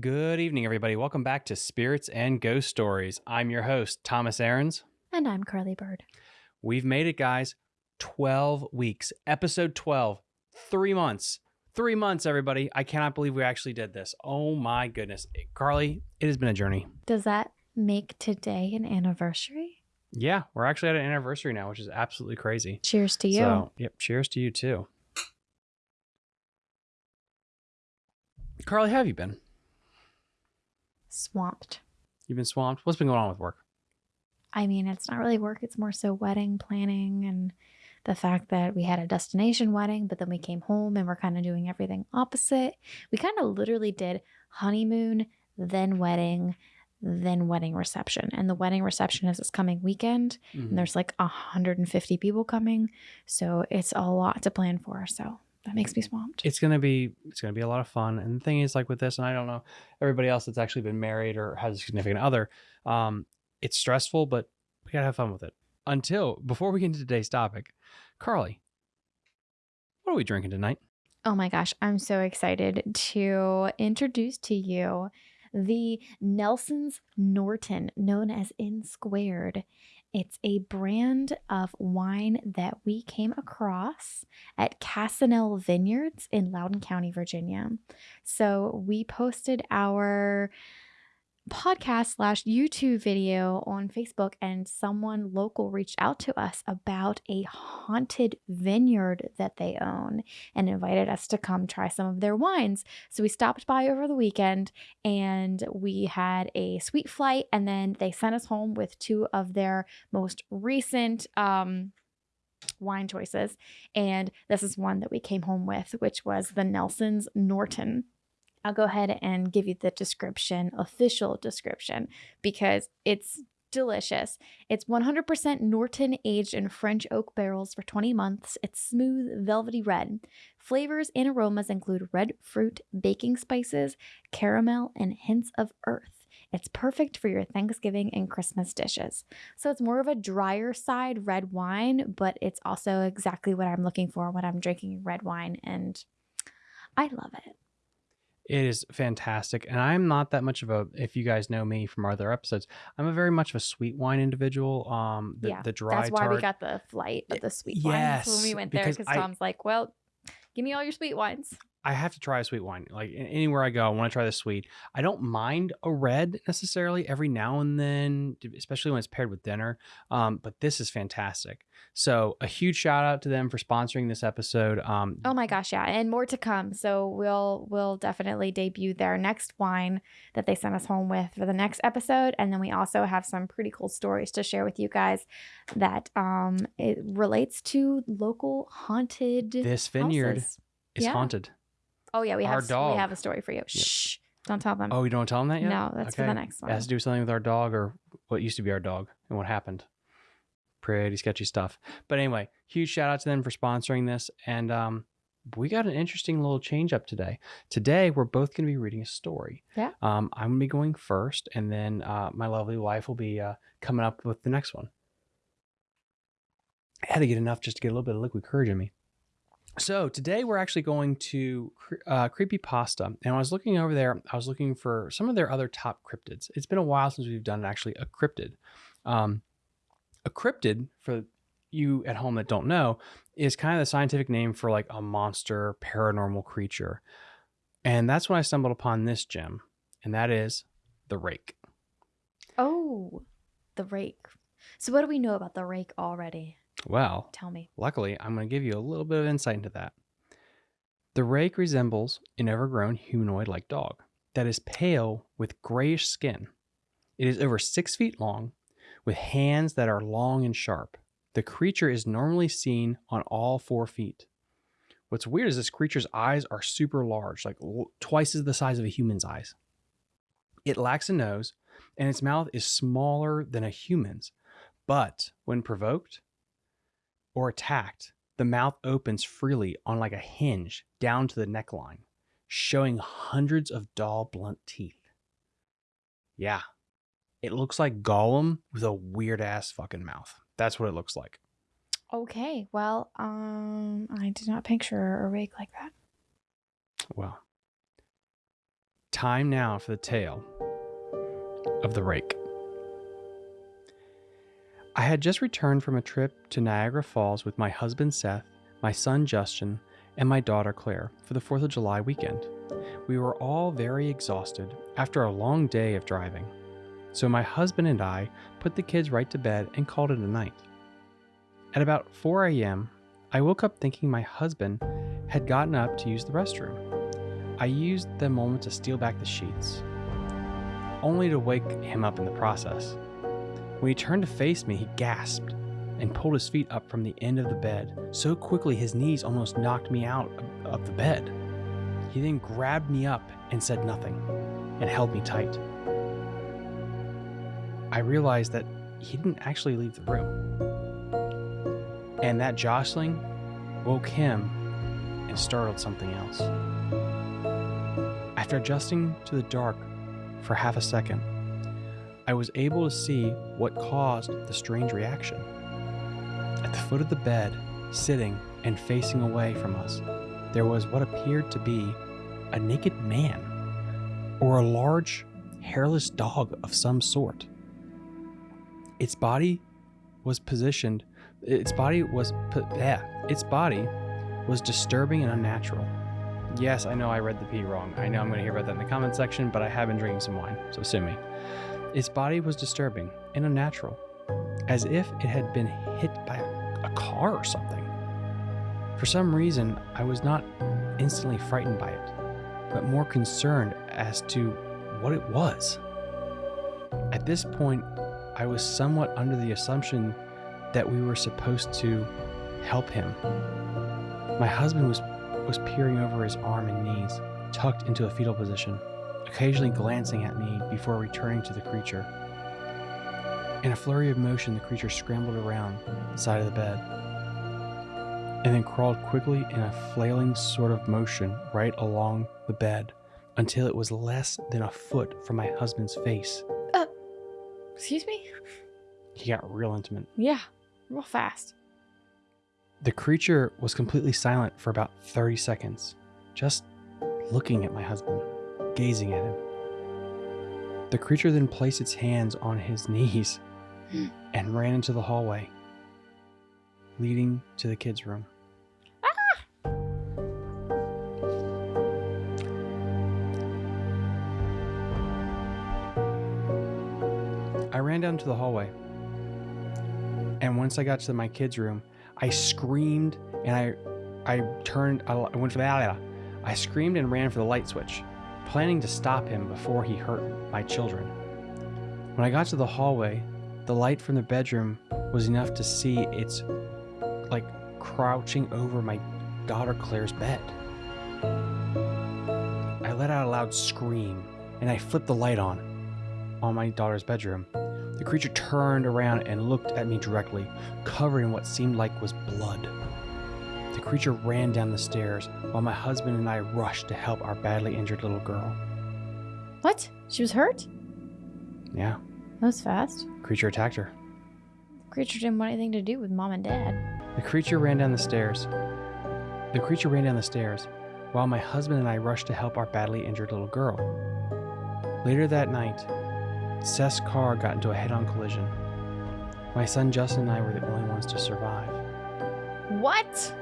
Good evening, everybody. Welcome back to Spirits and Ghost Stories. I'm your host, Thomas Aarons. And I'm Carly Bird. We've made it, guys. 12 weeks, episode 12, three months. Three months, everybody. I cannot believe we actually did this. Oh my goodness. Carly, it has been a journey. Does that make today an anniversary? Yeah, we're actually at an anniversary now, which is absolutely crazy. Cheers to you. So, yep, cheers to you too. Carly, how have you been? Swamped. You've been swamped? What's been going on with work? I mean, it's not really work, it's more so wedding planning and the fact that we had a destination wedding, but then we came home and we're kind of doing everything opposite. We kind of literally did honeymoon, then wedding, then wedding reception. And the wedding reception is this coming weekend. Mhm. And there's like 150 people coming. So it's a lot to plan for. So that makes me swamped. it's gonna be it's gonna be a lot of fun and the thing is like with this and i don't know everybody else that's actually been married or has a significant other um it's stressful but we gotta have fun with it until before we get into today's topic carly what are we drinking tonight Oh my gosh, I'm so excited to introduce to you the Nelson's Norton, known as N Squared. It's a brand of wine that we came across at Casanel Vineyards in Loudoun County, Virginia. So we posted our podcast slash YouTube video on Facebook, and someone local reached out to us about a haunted vineyard that they own and invited us to come try some of their wines. So we stopped by over the weekend and we had a sweet flight, and then they sent us home with two of their most recent um, wine choices. And this is one that we came home with, which was the Nelson's Norton. I'll go ahead and give you the description, official description, because it's delicious. It's 100% Norton aged in French oak barrels for 20 months. It's smooth, velvety red. Flavors and aromas include red fruit, baking spices, caramel, and hints of earth. It's perfect for your Thanksgiving and Christmas dishes. So it's more of a drier side red wine, but it's also exactly what I'm looking for when I'm drinking red wine, and I love it. It is fantastic and i'm not that much of a if you guys know me from other episodes i'm a very much of a sweet wine individual um the, yeah, the dry that's why tart we got the flight of the sweet Yes, wines when we went there because I- Tom's like, well, give me all your sweet wines. I have to try a sweet wine. Like anywhere I go, I want to try the sweet. I don't mind a red necessarily every now and then, especially when it's paired with dinner. Um, but this is fantastic. So a huge shout out to them for sponsoring this episode. Um, Oh my gosh, yeah, and more to come. So we'll we'll definitely debut their next wine that they sent us home with for the next episode, and then we also have some pretty cool stories to share with you guys that um it relates to local haunted. this vineyard houses. is Yeah. haunted. Oh yeah, we Our have dog. we have a story for you. Shh, don't tell them. Oh, you don't tell them that yet? no, that's for the next one. It has to do with something with our dog or what used to be our dog and what happened. Pretty sketchy stuff. But anyway, huge shout out to them for sponsoring this. And um, we got an interesting little change up today. Today, we're both going to be reading a story. Yeah. Um, I'm going to be going first, and then uh, my lovely wife will be uh, coming up with the next one. I had to get enough just to get a little bit of liquid courage in me. So today we're actually going to uh, creepypasta, and I was looking over there, I was looking for some of their other top cryptids. It's been a while since we've done actually a cryptid. Um, a cryptid, for you at home that don't know, is kind of the scientific name for like a monster, paranormal creature, and that's when I stumbled upon this gem, and that is the rake. Oh, the rake. So what do we know about the rake already? Well, Tell me. Luckily, I'm going to give you a little bit of insight into that. The rake resembles an overgrown humanoid like dog that is pale with grayish skin. It is over six feet long, with hands that are long and sharp. The creature is normally seen on all four feet. What's weird is this creature's eyes are super large, like twice as the size of a human's eyes. It lacks a nose, and its mouth is smaller than a human's. But when provoked, or attacked, the mouth opens freely on like a hinge down to the neckline, showing hundreds of dull, blunt teeth. Yeah, it looks like Gollum with a weird ass fucking mouth. That's what it looks like. Okay, well, um, I did not picture a rake like that. Well, Time now for the tale of the rake. I had just returned from a trip to Niagara Falls with my husband Seth, my son Justin, and my daughter Claire for the 4th of July weekend. We were all very exhausted after a long day of driving, so my husband and I put the kids right to bed and called it a night. At about 4 a.m., I woke up thinking my husband had gotten up to use the restroom. I used the moment to steal back the sheets, only to wake him up in the process. When he turned to face me, he gasped and pulled his feet up from the end of the bed so quickly his knees almost knocked me out of the bed. He then grabbed me up and said nothing and held me tight. I realized that he didn't actually leave the room. And that jostling woke him and startled something else. After adjusting to the dark for half a second, I was able to see what caused the strange reaction. At the foot of the bed, sitting and facing away from us, there was what appeared to be a naked man or a large, hairless dog of some sort. Its body was positioned, its body was, yeah, its body was disturbing and unnatural. Yes, I know I read the P wrong. I know I'm going to hear about that in the comment section, but I have been drinking some wine, so sue me. Its body was disturbing and unnatural, as if it had been hit by a, a car or something. For some reason, I was not instantly frightened by it, but more concerned as to what it was. At this point, I was somewhat under the assumption that we were supposed to help him. My husband was, was peering over his arm and knees, tucked into a fetal position, occasionally glancing at me before returning to the creature. In a flurry of motion, the creature scrambled around the side of the bed and then crawled quickly in a flailing sort of motion right along the bed until it was less than a foot from my husband's face. Uh, excuse me? He got real intimate. Yeah, real fast. The creature was completely silent for about 30 seconds, just looking at my husband, gazing at him. The creature then placed its hands on his knees hmm. and ran into the hallway, leading to the kids' room. Ah! I ran down to the hallway. And once I got to my kids' room, I screamed and I I turned I went for the I screamed and ran for the light switch, planning to stop him before he hurt my children. When I got to the hallway, the light from the bedroom was enough to see it's like crouching over my daughter Claire's bed. I let out a loud scream and I flipped the light on on my daughter's bedroom. The creature turned around and looked at me directly, covered in what seemed like was blood. Creature ran down the stairs while my husband and I rushed to help our badly injured little girl. What? She was hurt? Yeah, That was fast. creature attacked her. The creature didn't want anything to do with mom and dad. The creature ran down the stairs. The creature ran down the stairs while my husband and I rushed to help our badly injured little girl. Later that night, Seth's car got into a head on collision. My son Justin and I were the only ones to survive What?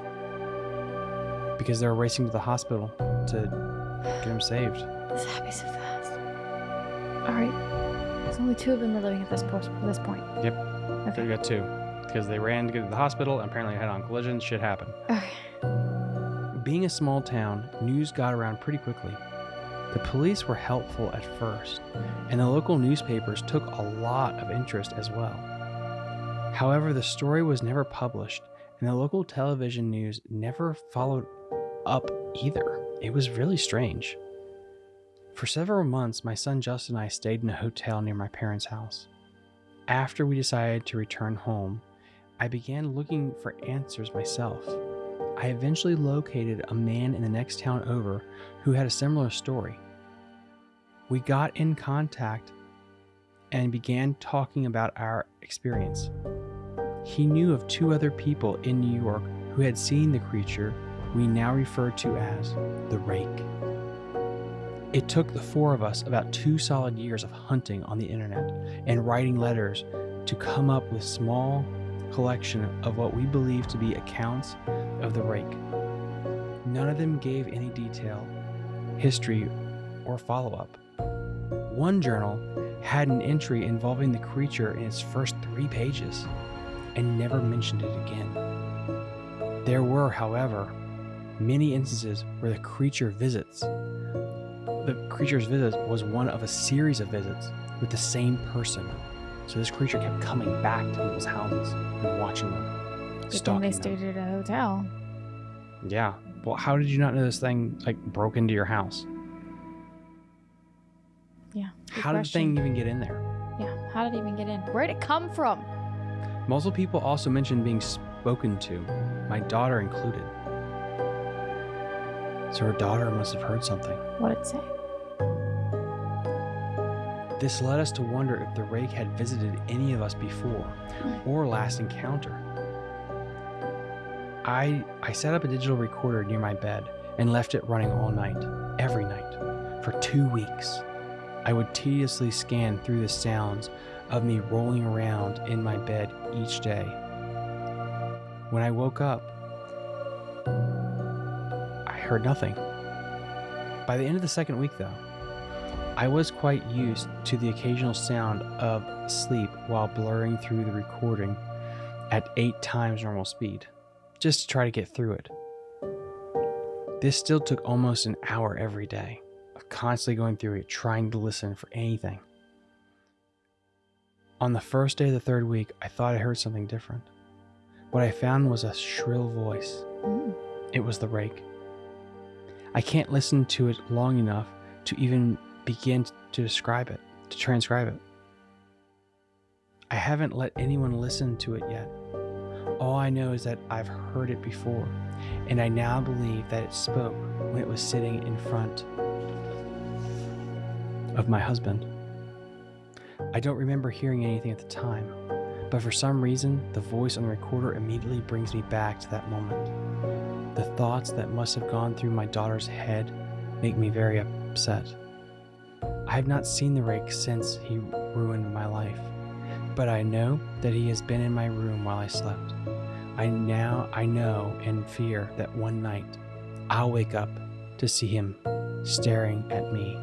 Because they were racing to the hospital to get him saved. This happened so fast. All right. There's only two of them are living at this, post, this point. Yep. Okay. We got two because they ran to get to the hospital and apparently head on collision. Shit happened. Okay. Being a small town, news got around pretty quickly. The police were helpful at first, and the local newspapers took a lot of interest as well. However, the story was never published, and the local television news never followed up either. It was really strange. For several months, my son Justin and I stayed in a hotel near my parents' house. After we decided to return home, I began looking for answers myself. I eventually located a man in the next town over who had a similar story. We got in contact and began talking about our experience. He knew of two other people in New York who had seen the creature we now refer to as the Rake. It took the four of us about two solid years of hunting on the internet and writing letters to come up with small collection of what we believe to be accounts of the rake. None of them gave any detail, history, or follow up. One journal had an entry involving the creature in its first three pages and never mentioned it again. There were, however, many instances where the creature visits. The creature's visit was one of a series of visits with the same person. So this creature kept coming back to people's houses and watching them. Good thing they them. stayed at a hotel. Yeah. Well, how did you not know this thing like broke into your house? Yeah. How did the thing even get in there? Yeah. How did it even get in? Where'd it come from? Multiple people also mentioned being spoken to, my daughter included. So her daughter must have heard something. What did it say? This led us to wonder if the rake had visited any of us before hmm. or last encounter. I I set up a digital recorder near my bed and left it running all night, every night, for 2 weeks. I would tediously scan through the sounds of me rolling around in my bed each day. When I woke up, heard nothing. By the end of the second week, though, I was quite used to the occasional sound of sleep while blurring through the recording at eight times normal speed, just to try to get through it. This still took almost an hour every day of constantly going through it, trying to listen for anything. On the first day of the third week, I thought I heard something different. What I found was a shrill voice. Mm. It was the rake. I can't listen to it long enough to even begin to describe it, to transcribe it. I haven't let anyone listen to it yet. All I know is that I've heard it before, and I now believe that it spoke when it was sitting in front of my husband. I don't remember hearing anything at the time, but for some reason, the voice on the recorder immediately brings me back to that moment. The thoughts that must have gone through my daughter's head make me very upset. I have not seen the rake since he ruined my life, but I know that he has been in my room while I slept. I now I know and fear that one night I'll wake up to see him staring at me.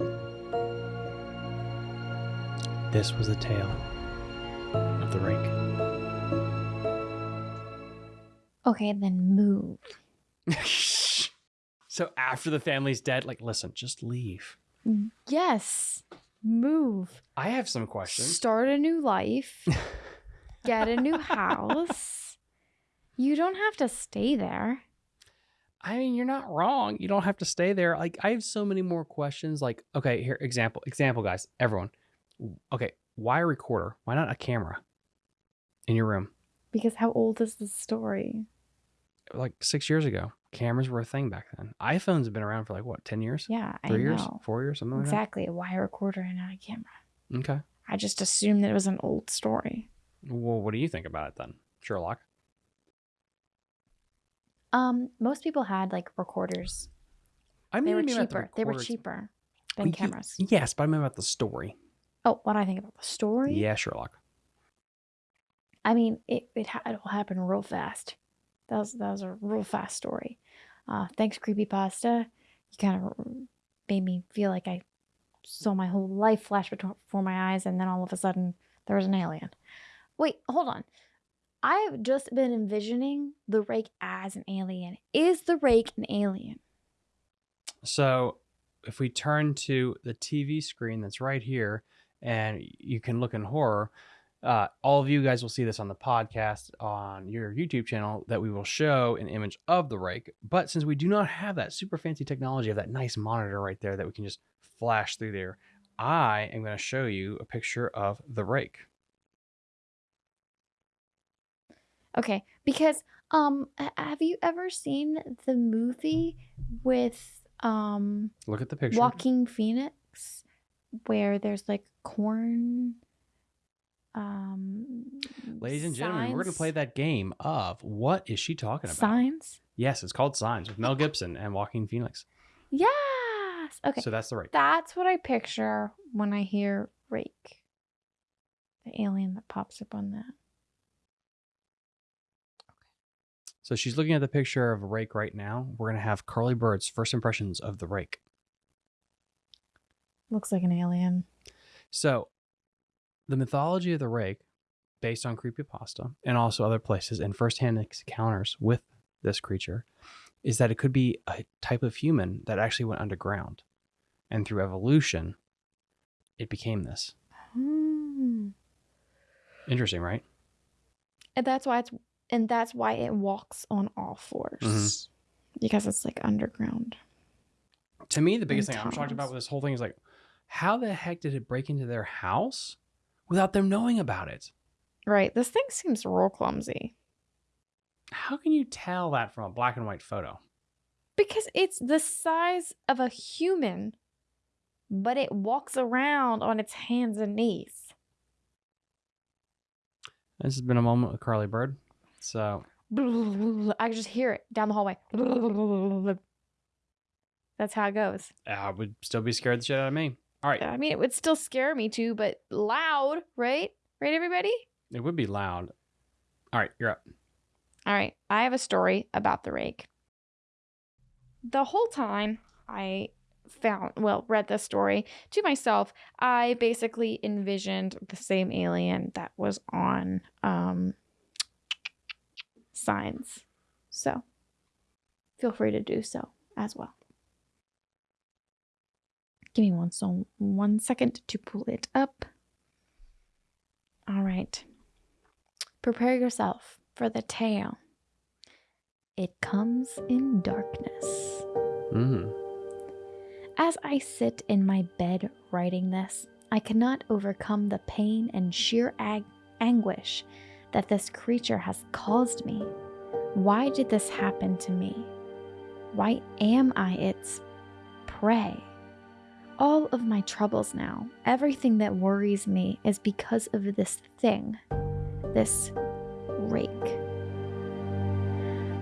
This was the tale of the rake. Okay, then move. so after the family's dead, like, listen, just leave. Yes. Move. I have some questions. Start a new life. Get a new house. You don't have to stay there. I mean, you're not wrong. You don't have to stay there. Like, I have so many more questions. Like, okay, here, example, example, guys, everyone. Okay, why a recorder? Why not a camera in your room? Because how old is the story? Like six years ago, cameras were a thing back then. iPhones have been around for like what, ten years, Yeah, I three years, four years, something like Exactly. Why a recorder and not a camera? Okay. I just assumed that it was an old story. Well, what do you think about it then, Sherlock? Um, most people had like recorders. I mean, They were mean the cheaper. They were cheaper Well, than you- cameras. Yes, but I mean about the story. Oh, what do I think about the story? Yeah, Sherlock. I mean, it it, ha- it all happened real fast. That was that was a real fast story. Uh, thanks, creepypasta. You kind of made me feel like I saw my whole life flash before my eyes, and then all of a sudden there was an alien. Wait, hold on. I've just been envisioning the rake as an alien. Is the rake an alien? So if we turn to the TV screen that's right here, and you can look in horror, uh, all of you guys will see this on the podcast on your YouTube channel that we will show an image of the rake. But since we do not have that super fancy technology of that nice monitor right there that we can just flash through there, I am going to show you a picture of the rake. Okay, because um, have you ever seen the movie with um Look at the picture. Joaquin Phoenix, where there's like corn. Um, Ladies and gentlemen, we're going to play that game of what is she talking about? signs. Yes, it's called Signs with Mel Gibson and Joaquin Phoenix. Yes. Okay. So that's the rake. That's what I picture when I hear rake. The alien that pops up on that. Okay. So she's looking at the picture of a rake right now. We're gonna have Carly Bird's first impressions of the rake. Looks like an alien. So, the mythology of the rake, based on creepypasta and also other places and firsthand encounters with this creature, is that it could be a type of human that actually went underground, and through evolution, it became this. Hmm. Interesting, right? And that's why it's and that's why it walks on all 4s Mhm. Because it's like underground. To me, the biggest And thing I'm shocked about with this whole thing is like, how the heck did it break into their house without them knowing about it? Right. This thing seems real clumsy. How can you tell that from a black and white photo? Because it's the size of a human, but it walks around on its hands and knees. This has been a moment with Carly Bird. So I can just hear it down the hallway. That's how it goes. I would still be scared the shit out of me. All right. I mean, it would still scare me too, but loud, right? Right, everybody? It would be loud. All right, you're up. All right, I have a story about the rake. The whole time I found, well, read this story to myself, I basically envisioned the same alien that was on um, signs. So feel free to do so as well. Give me one so one second to pull it up. All right. Prepare yourself for the tale. It comes in darkness. Mm. As I sit in my bed writing this, I cannot overcome the pain and sheer ag- anguish that this creature has caused me. Why did this happen to me? Why am I its prey? All of my troubles now, everything that worries me, is because of this thing, this rake.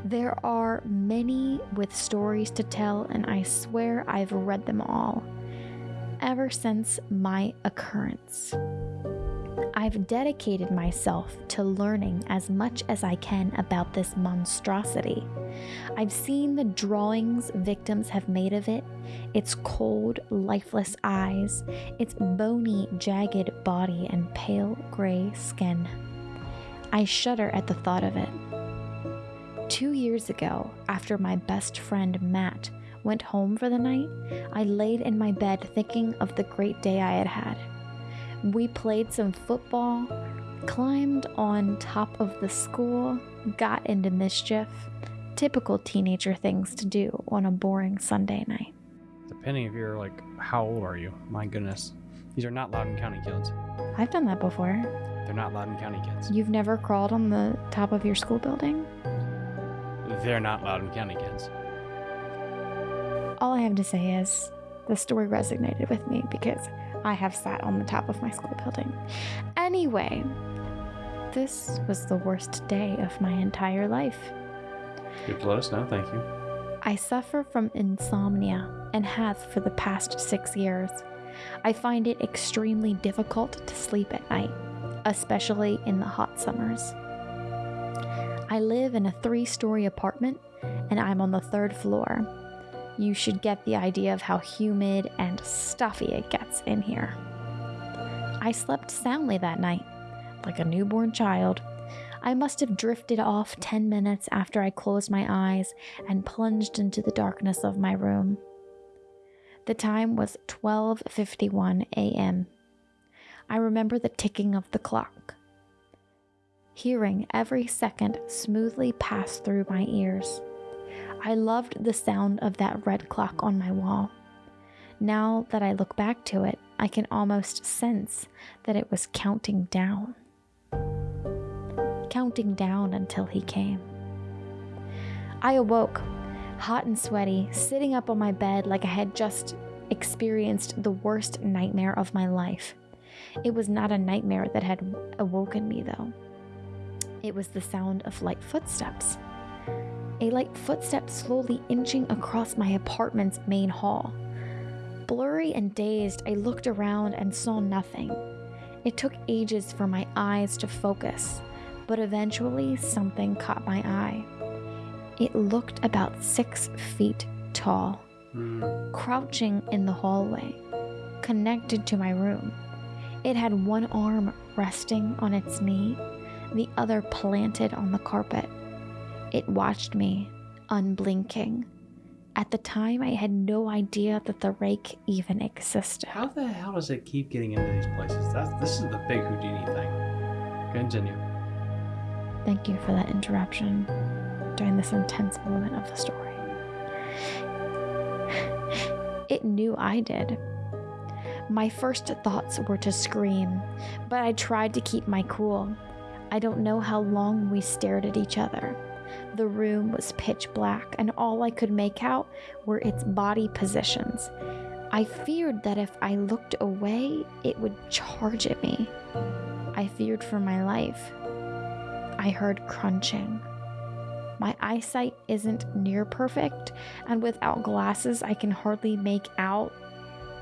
There are many with stories to tell, and I swear I've read them all ever since my occurrence. I've dedicated myself to learning as much as I can about this monstrosity. I've seen the drawings victims have made of it, its cold, lifeless eyes, its bony, jagged body, and pale gray skin. I shudder at the thought of it. Two years ago, after my best friend Matt went home for the night, I laid in my bed thinking of the great day I had had. We played some football, climbed on top of the school, got into mischief. Typical teenager things to do on a boring Sunday night. Depending if you're like, how old are you? My goodness. These are not Loudoun County kids. I've done that before. They're not Loudoun County kids. You've never crawled on the top of your school building? They're not Loudoun County kids. All I have to say is the story resonated with me because I have sat on the top of my school building. Anyway, this was the worst day of my entire life. You have let us know, thank you. I suffer from insomnia and have for the past six years. I find it extremely difficult to sleep at night, especially in the hot summers. I live in a three story apartment and I'm on the third floor. You should get the idea of how humid and stuffy it gets in here. I slept soundly that night, like a newborn child. I must have drifted off 10 minutes after I closed my eyes and plunged into the darkness of my room. The time was 12:51 a.m. I remember the ticking of the clock. Hearing every second smoothly pass through my ears. I loved the sound of that red clock on my wall. Now that I look back to it, I can almost sense that it was counting down. Counting down until he came. I awoke, hot and sweaty, sitting up on my bed like I had just experienced the worst nightmare of my life. It was not a nightmare that had awoken me, though. It was the sound of light footsteps. A light footstep slowly inching across my apartment's main hall. Blurry and dazed, I looked around and saw nothing. It took ages for my eyes to focus, but eventually something caught my eye. It looked about six feet tall, crouching in the hallway, connected to my room. It had one arm resting on its knee, the other planted on the carpet. It watched me, unblinking. At the time, I had no idea that the rake even existed. How the hell does it keep getting into these places? That's this is the big Houdini thing. Continue. Thank you for that interruption during this intense moment of the story. It knew I did. My first thoughts were to scream, but I tried to keep my cool. I don't know how long we stared at each other. The room was pitch black, and all I could make out were its body positions. I feared that if I looked away, it would charge at me. I feared for my life. I heard crunching. My eyesight isn't near perfect, and without glasses, I can hardly make out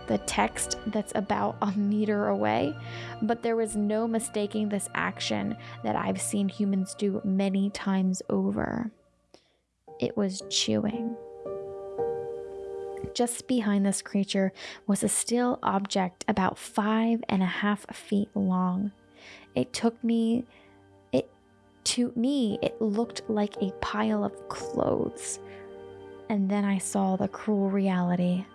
the text that's about a meter away. But there was no mistaking this action that I've seen humans do many times over. It was chewing. Just behind this creature was a still object about five and a half feet long. It took me to me, it looked like a pile of clothes. And then I saw the cruel reality.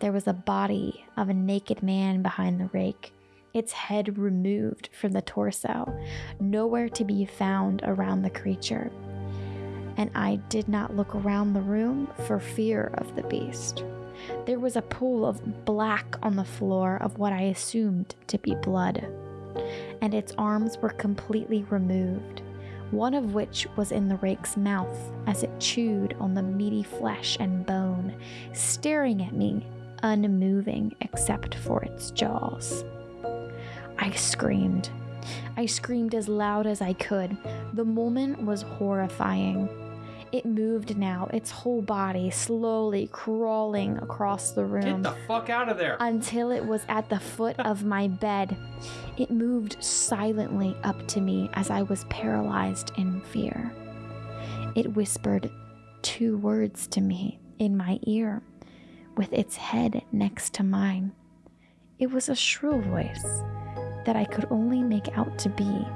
There was a body of a naked man behind the rake, its head removed from the torso, nowhere to be found around the creature. And I did not look around the room for fear of the beast. There was a pool of black on the floor of what I assumed to be blood, and its arms were completely removed one of which was in the rake's mouth as it chewed on the meaty flesh and bone, staring at me, unmoving except for its jaws. I screamed. I screamed as loud as I could. The moment was horrifying. It moved now, its whole body slowly crawling across the room Get the fuck out of there. until it was at the foot of my bed. It moved silently up to me as I was paralyzed in fear. It whispered two words to me in my ear, with its head next to mine. It was a shrill voice that I could only make out to be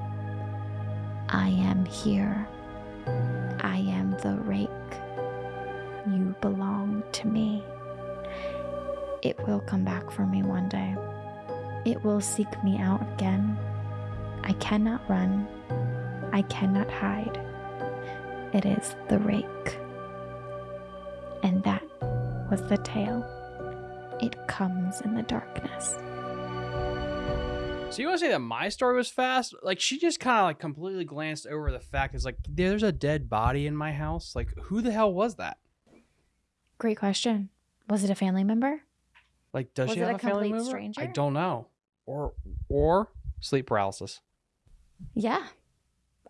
I am here. I am the rake. You belong to me. It will come back for me one day. It will seek me out again. I cannot run. I cannot hide. It is the rake. And that was the tale. It comes in the darkness. So you want to say that my story was fast? Like she just kind of like completely glanced over the fact it's like there's a dead body in my house. Like who the hell was that? Great question. Was it a family member? Like does Was she have a a family complete member? stranger? I don't know. Or or sleep paralysis. Yeah.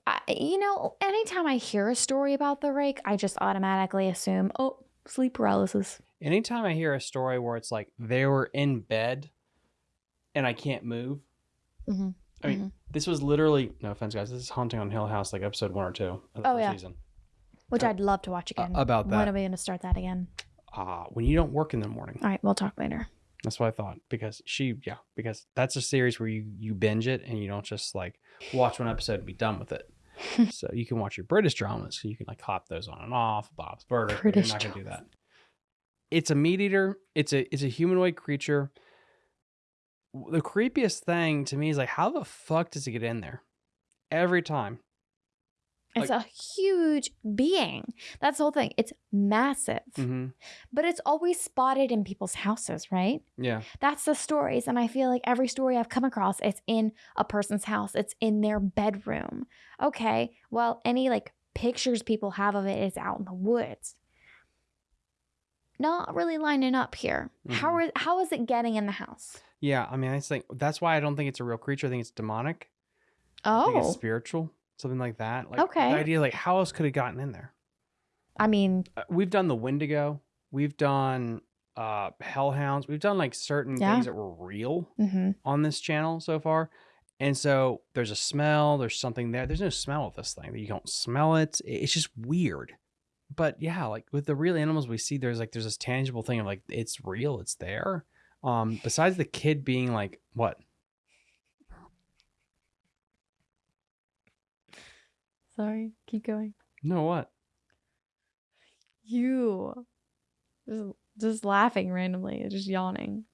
I, you know, anytime I hear a story about the rake, I just automatically assume, oh, sleep paralysis. Anytime I hear a story where it's like they were in bed and I can't move. Mm-hmm. I mean, this was literally no offense, guys. This is Haunting on Hill House, like episode one or two of the Oh, yeah. season. Which Uh, I'd love to watch Uh, again. about that. When are we going to start that again? uh, when you don't work in the morning. All right, we'll talk later. That's what I thought because she, yeah, because that's a series where you you binge it and you don't just like watch one episode and be done with it. so you can watch your British dramas, so you can like hop those on and off. Bob's Burgers, British you're not gonna do that. It's a meat eater. It's a it's a humanoid creature. The creepiest thing to me is like, how the fuck does it get in there? Every time. It's a huge being. That's the whole thing. It's massive, hmm but it's always spotted in people's houses, right? Yeah. That's the stories. And I feel like every story I've come across, it's in a person's house, it's in their bedroom. Okay, well, any like pictures people have of it is out in the woods. Not really lining up here. How Mhm. are how is it getting in the house? Yeah. I mean, I think that's why I don't think it's a real creature. I think it's demonic. I think it's Oh, spiritual, something like that. Like Okay. the idea, like how else could it gotten in there? I mean, Uh, We've done the Wendigo. We've done uh, hellhounds. We've done like certain Yeah. things that were real Mm-hmm. on this channel so far. And so there's a smell, there's something there. There's no smell of this thing. You don't smell it. It's just weird. But yeah, like with the real animals we see, there's like there's this tangible thing of like it's real, it's there. Um, besides the kid being like what? Sorry, keep going. No, what? You just just laughing randomly, just yawning.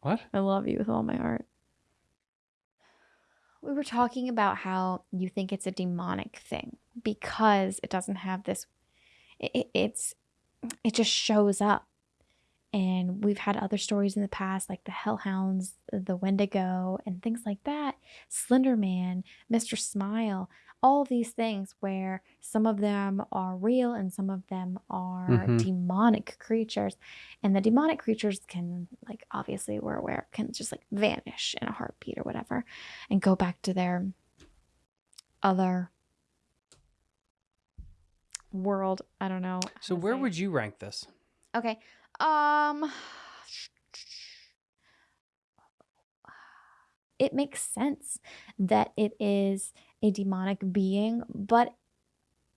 What? I love you with all my heart. We were talking about how you think it's a demonic thing because it doesn't have this. It, it- it's it just shows up, and we've had other stories in the past like the Hellhounds, the Wendigo, and things like that. Slenderman, Mister Smile, all these things where some of them are real and some of them are Mhm. demonic creatures and the demonic creatures can like obviously we're aware can just like vanish in a heartbeat or whatever and go back to their other world i don't know So where would you rank this? okay um it makes sense that it is a demonic being but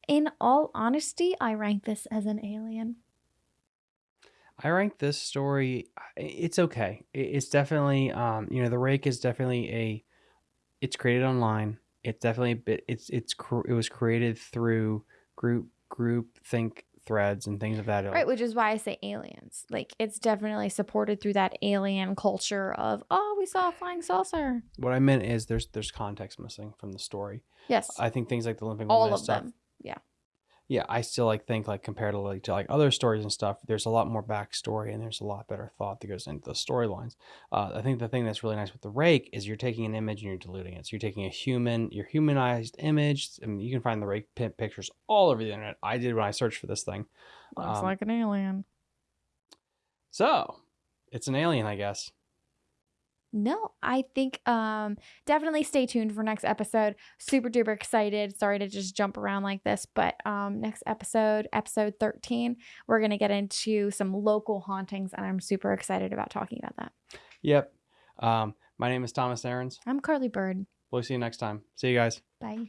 in all honesty i rank this as an alien I rank this story. It's okay. It's definitely, um, you know, the rake is definitely a. It's created online. It's definitely a bit. It's it's it was created through group group think threads and things of that ilk. Right, which is why I say aliens. Like it's definitely supported through that alien culture of oh, we saw a flying saucer. What I meant is there's there's context missing from the story. Yes, I think things like the limping all woman of stuff. them. Yeah, I still like think like comparatively to like other stories and stuff. There's a lot more backstory and there's a lot better thought that goes into the storylines. Uh, I think the thing that's really nice with the rake is you're taking an image and you're diluting it. So you're taking a human, your humanized image. I mean, you can find the rake pi- pictures all over the internet. I did when I searched for this thing. looks Um, like an alien. So it's an alien, I guess. No, I think um definitely stay tuned for next episode. Super duper excited. Sorry to just jump around like this, but um next episode, episode 13, we're going to get into some local hauntings and I'm super excited about talking about that. Yep. Um, my name is Thomas Aarons. I'm Carly Bird. We'll see you next time. See you guys. Bye.